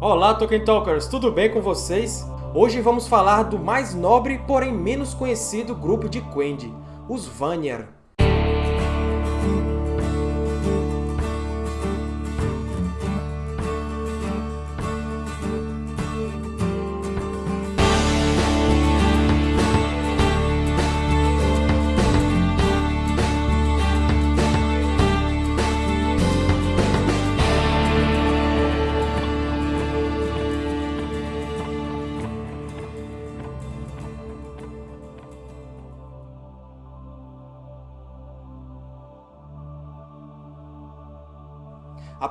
Olá, Tolkien Talkers! Tudo bem com vocês? Hoje vamos falar do mais nobre, porém menos conhecido grupo de Quendi, os Vanyar.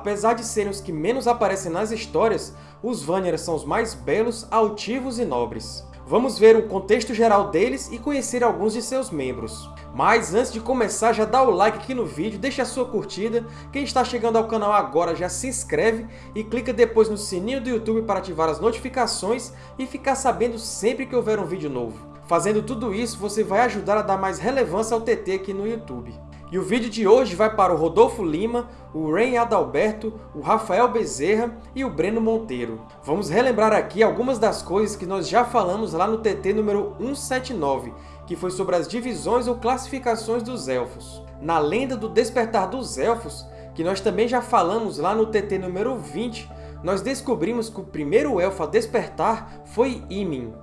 Apesar de serem os que menos aparecem nas histórias, os Vanir são os mais belos, altivos e nobres. Vamos ver o contexto geral deles e conhecer alguns de seus membros. Mas antes de começar, já dá o like aqui no vídeo, deixa a sua curtida. Quem está chegando ao canal agora já se inscreve e clica depois no sininho do YouTube para ativar as notificações e ficar sabendo sempre que houver um vídeo novo. Fazendo tudo isso, você vai ajudar a dar mais relevância ao TT aqui no YouTube. E o vídeo de hoje vai para o Rodolfo Lima, o Ren Adalberto, o Rafael Bezerra e o Breno Monteiro. Vamos relembrar aqui algumas das coisas que nós já falamos lá no TT número 179, que foi sobre as divisões ou classificações dos Elfos. Na lenda do Despertar dos Elfos, que nós também já falamos lá no TT número 20, nós descobrimos que o primeiro Elfo a despertar foi Imin,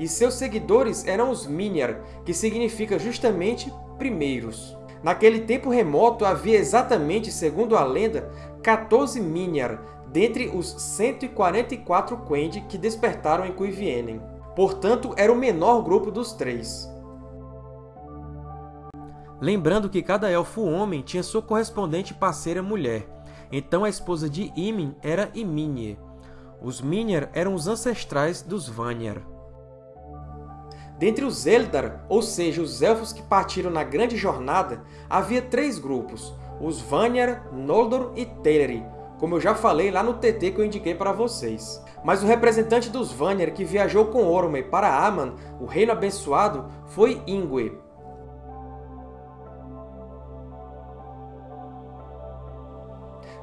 e seus seguidores eram os Minyar, que significa justamente primeiros. Naquele tempo remoto havia exatamente, segundo a lenda, 14 Minyar, dentre os 144 Quendi que despertaram em Cuivienen. Portanto, era o menor grupo dos três. Lembrando que cada elfo homem tinha sua correspondente parceira mulher, então a esposa de Imin era Iminye. Os Minyar eram os ancestrais dos Vanyar. Dentre os Eldar, ou seja, os Elfos que partiram na Grande Jornada, havia três grupos, os Vanyar, Noldor e Teleri, como eu já falei lá no TT que eu indiquei para vocês. Mas o representante dos Vanyar que viajou com Orome para Aman, o Reino Abençoado, foi Ingwe.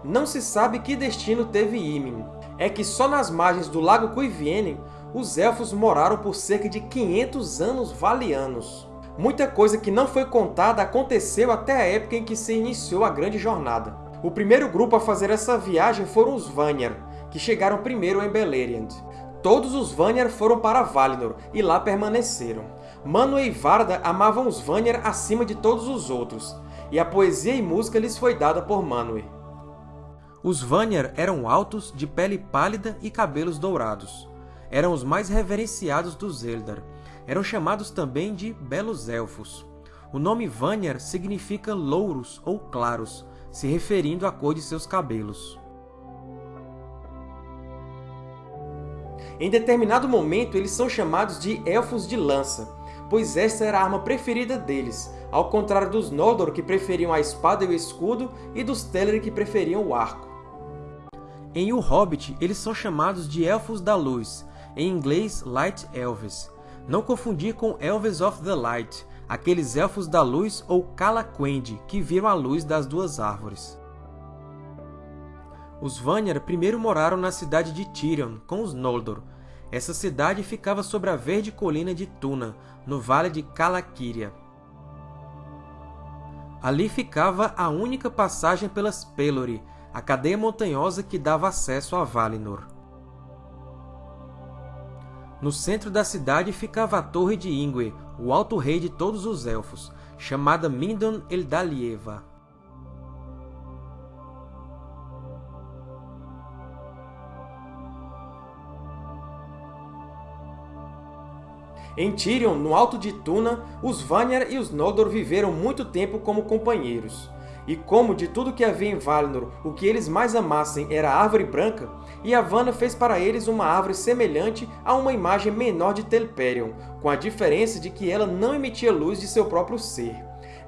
Não se sabe que destino teve Imin. É que só nas margens do Lago Cuivienen os Elfos moraram por cerca de 500 anos valianos. Muita coisa que não foi contada aconteceu até a época em que se iniciou a Grande Jornada. O primeiro grupo a fazer essa viagem foram os Vanyar, que chegaram primeiro em Beleriand. Todos os Vanyar foram para Valinor, e lá permaneceram. Manwë e Varda amavam os Vanyar acima de todos os outros, e a poesia e música lhes foi dada por Manwë. Os Vanyar eram altos, de pele pálida e cabelos dourados eram os mais reverenciados dos Eldar. Eram chamados também de Belos Elfos. O nome Vanyar significa louros ou claros, se referindo à cor de seus cabelos. Em determinado momento, eles são chamados de Elfos de Lança, pois esta era a arma preferida deles, ao contrário dos Noldor, que preferiam a espada e o escudo, e dos Teleri, que preferiam o arco. Em O Hobbit, eles são chamados de Elfos da Luz, em inglês Light Elves. Não confundir com Elves of the Light, aqueles Elfos da Luz ou Calaquendi, que viram a luz das duas árvores. Os Vanyar primeiro moraram na cidade de Tirion, com os Noldor. Essa cidade ficava sobre a verde colina de Tuna, no vale de Calaquiria. Ali ficava a única passagem pelas Pelori, a cadeia montanhosa que dava acesso a Valinor. No centro da cidade ficava a Torre de Ingwe, o Alto Rei de todos os Elfos, chamada Mindon Eldalieva. Em Tirion, no Alto de Tuna, os Vanyar e os Noldor viveram muito tempo como companheiros. E como de tudo que havia em Valinor, o que eles mais amassem era a Árvore Branca, Yavanna fez para eles uma árvore semelhante a uma imagem menor de Telperion, com a diferença de que ela não emitia luz de seu próprio ser.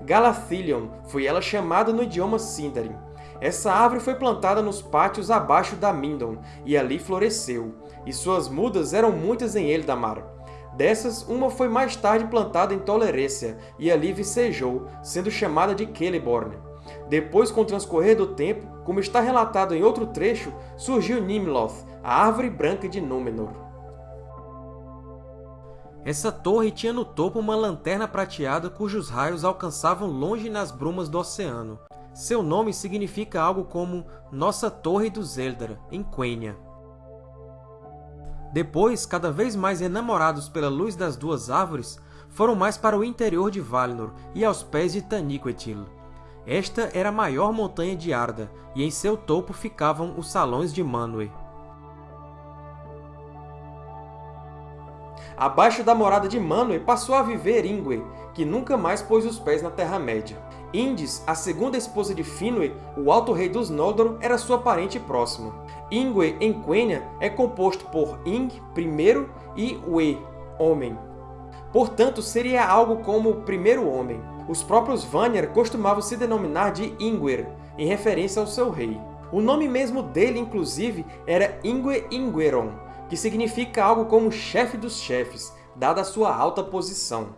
Galathilion foi ela chamada no idioma Sindarin. Essa árvore foi plantada nos pátios abaixo da Mindon, e ali floresceu, e suas mudas eram muitas em Eldamar. Dessas, uma foi mais tarde plantada em Tolerécia, e ali vicejou, sendo chamada de Celeborn. Depois, com o transcorrer do tempo, como está relatado em outro trecho, surgiu Nimloth, a Árvore Branca de Númenor. Essa torre tinha no topo uma lanterna prateada cujos raios alcançavam longe nas brumas do oceano. Seu nome significa algo como Nossa Torre dos Eldar, em Quenya. Depois, cada vez mais enamorados pela luz das duas árvores, foram mais para o interior de Valinor e aos pés de Taniquetil. Esta era a maior montanha de Arda, e em seu topo ficavam os Salões de Manwë. Abaixo da morada de Manwë passou a viver Ingwe, que nunca mais pôs os pés na Terra-média. Indis, a segunda esposa de Finwë, o Alto Rei dos Noldor, era sua parente próxima. Ingwe, em Quenya, é composto por Ing, primeiro, e We, homem. Portanto, seria algo como o primeiro homem. Os próprios Vanir costumavam se denominar de Ingwer, em referência ao seu rei. O nome mesmo dele, inclusive, era Ingwe Ingweron, que significa algo como chefe dos chefes, dada a sua alta posição.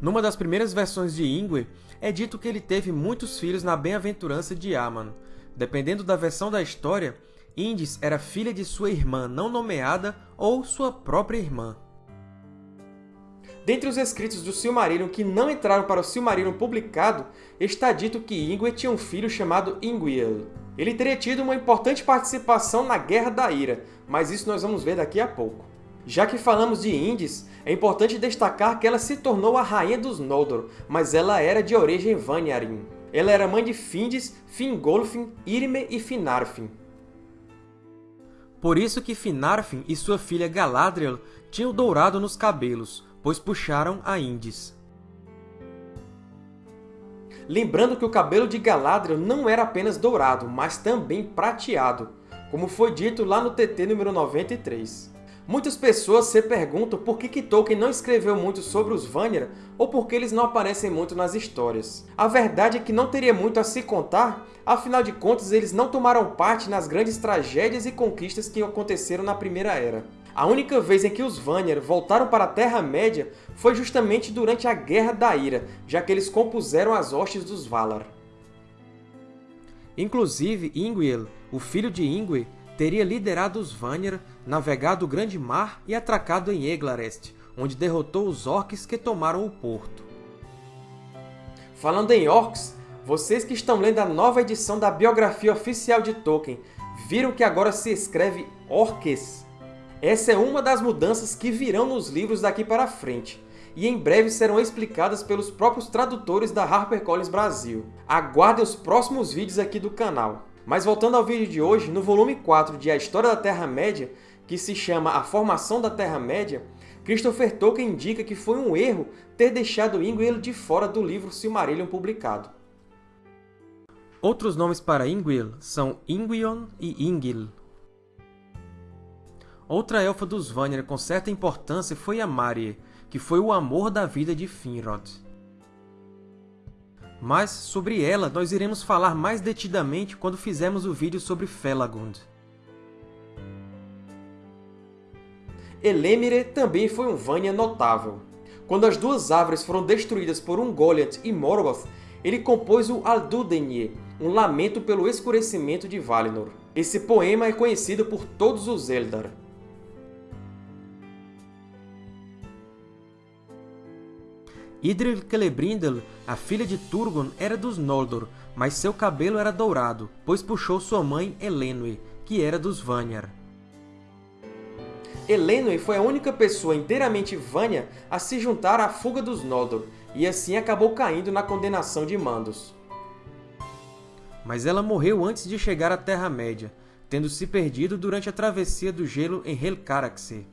Numa das primeiras versões de Ingwe, é dito que ele teve muitos filhos na bem-aventurança de Aman. Dependendo da versão da história, Indis era filha de sua irmã não nomeada ou sua própria irmã. Dentre os escritos do Silmarillion que não entraram para o Silmarillion publicado, está dito que Ingwe tinha um filho chamado Ingwiel. Ele teria tido uma importante participação na Guerra da Ira, mas isso nós vamos ver daqui a pouco. Já que falamos de Indis, é importante destacar que ela se tornou a Rainha dos Noldor, mas ela era de origem Vanyarin. Ela era mãe de Findis, Fingolfin, Irme e Finarfin. Por isso que Finarfin e sua filha Galadriel tinham dourado nos cabelos, pois puxaram a Indis. Lembrando que o cabelo de Galadriel não era apenas dourado, mas também prateado, como foi dito lá no TT número 93. Muitas pessoas se perguntam por que, que Tolkien não escreveu muito sobre os Vanir ou por que eles não aparecem muito nas histórias. A verdade é que não teria muito a se contar, afinal de contas eles não tomaram parte nas grandes tragédias e conquistas que aconteceram na Primeira Era. A única vez em que os Vanir voltaram para a Terra-média foi justamente durante a Guerra da Ira, já que eles compuseram as hostes dos Valar. Inclusive, Ingwiel, o filho de Ingwe, teria liderado os Vanir, navegado o Grande Mar e atracado em Eglarest, onde derrotou os Orcs que tomaram o porto. Falando em Orcs, vocês que estão lendo a nova edição da biografia oficial de Tolkien, viram que agora se escreve Orques? Essa é uma das mudanças que virão nos livros daqui para frente, e em breve serão explicadas pelos próprios tradutores da HarperCollins Brasil. Aguardem os próximos vídeos aqui do canal. Mas voltando ao vídeo de hoje, no volume 4 de A História da Terra-média, que se chama A Formação da Terra-média, Christopher Tolkien indica que foi um erro ter deixado Ingwil de fora do livro Silmarillion publicado. Outros nomes para Ingwil são Ingwion e Ingil. Outra elfa dos Vanir com certa importância foi a Marie, que foi o amor da vida de Finrod. Mas sobre ela nós iremos falar mais detidamente quando fizermos o vídeo sobre Felagund. Elemire também foi um Vanir notável. Quando as duas árvores foram destruídas por Ungoliant e Morgoth, ele compôs o Aldudenir, um lamento pelo escurecimento de Valinor. Esse poema é conhecido por todos os Eldar. Idril Celebrimbor, a filha de Turgon, era dos Noldor, mas seu cabelo era dourado, pois puxou sua mãe Elenwe, que era dos Vanyar. Elenwe foi a única pessoa inteiramente Vanya a se juntar à fuga dos Noldor, e assim acabou caindo na condenação de Mandos. Mas ela morreu antes de chegar à Terra-média, tendo se perdido durante a travessia do gelo em Helcaraxe.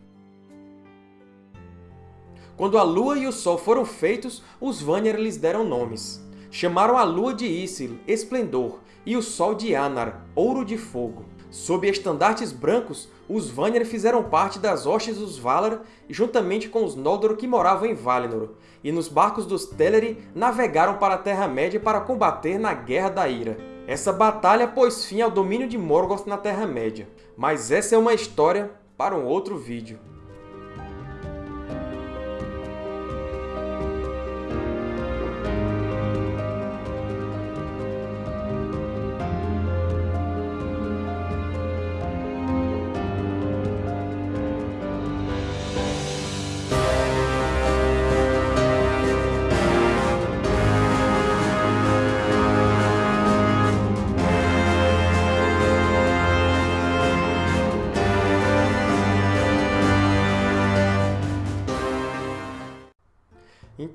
Quando a Lua e o Sol foram feitos, os Vanir lhes deram nomes. Chamaram a Lua de Isil, Esplendor, e o Sol de Anar, Ouro de Fogo. Sob estandartes brancos, os Vanir fizeram parte das hostes dos Valar, juntamente com os Noldor que moravam em Valinor, e nos barcos dos Teleri navegaram para a Terra-média para combater na Guerra da Ira. Essa batalha pôs fim ao domínio de Morgoth na Terra-média. Mas essa é uma história para um outro vídeo.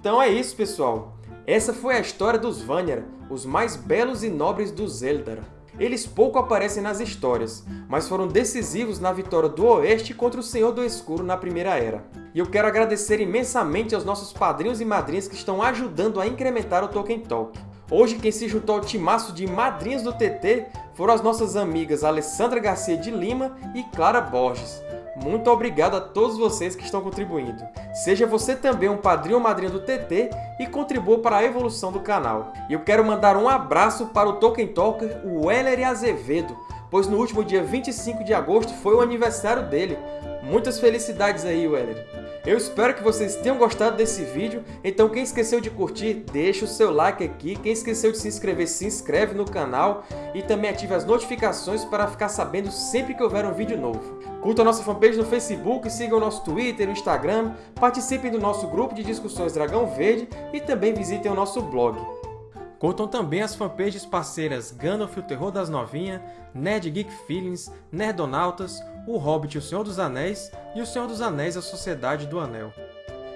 Então é isso, pessoal! Essa foi a história dos Vanir, os mais belos e nobres dos Eldar. Eles pouco aparecem nas histórias, mas foram decisivos na vitória do Oeste contra o Senhor do Escuro na Primeira Era. E eu quero agradecer imensamente aos nossos padrinhos e madrinhas que estão ajudando a incrementar o Tolkien Talk. Hoje quem se juntou ao timaço de madrinhas do TT foram as nossas amigas Alessandra Garcia de Lima e Clara Borges. Muito obrigado a todos vocês que estão contribuindo. Seja você também um padrinho ou madrinha do TT e contribua para a evolução do canal. E eu quero mandar um abraço para o Tolkien Talker, o Weller Azevedo, pois no último dia 25 de agosto foi o aniversário dele. Muitas felicidades aí, Weller! Eu espero que vocês tenham gostado desse vídeo, então quem esqueceu de curtir, deixa o seu like aqui, quem esqueceu de se inscrever, se inscreve no canal. E também ative as notificações para ficar sabendo sempre que houver um vídeo novo. Curta a nossa fanpage no Facebook, sigam o nosso Twitter e Instagram, participem do nosso grupo de discussões Dragão Verde. E também visitem o nosso blog. Curtam também as fanpages parceiras Gandalf, o Terror das Novinhas, Nerd Geek Feelings, Nerdonautas, O Hobbit, o Senhor dos Anéis e O Senhor dos Anéis, a Sociedade do Anel.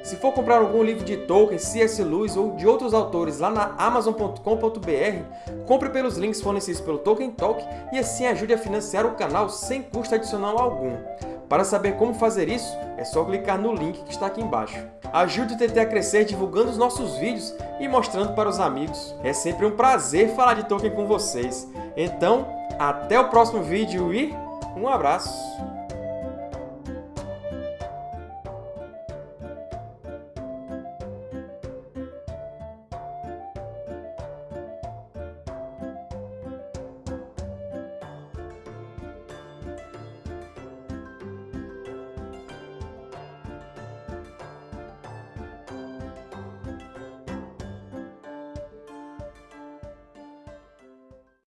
Se for comprar algum livro de Tolkien, C.S. Lewis ou de outros autores lá na Amazon.com.br, compre pelos links fornecidos pelo Tolkien Talk e assim ajude a financiar o canal sem custo adicional algum. Para saber como fazer isso, é só clicar no link que está aqui embaixo. Ajude o TT a crescer divulgando os nossos vídeos e mostrando para os amigos. É sempre um prazer falar de Tolkien com vocês. Então, até o próximo vídeo e um abraço!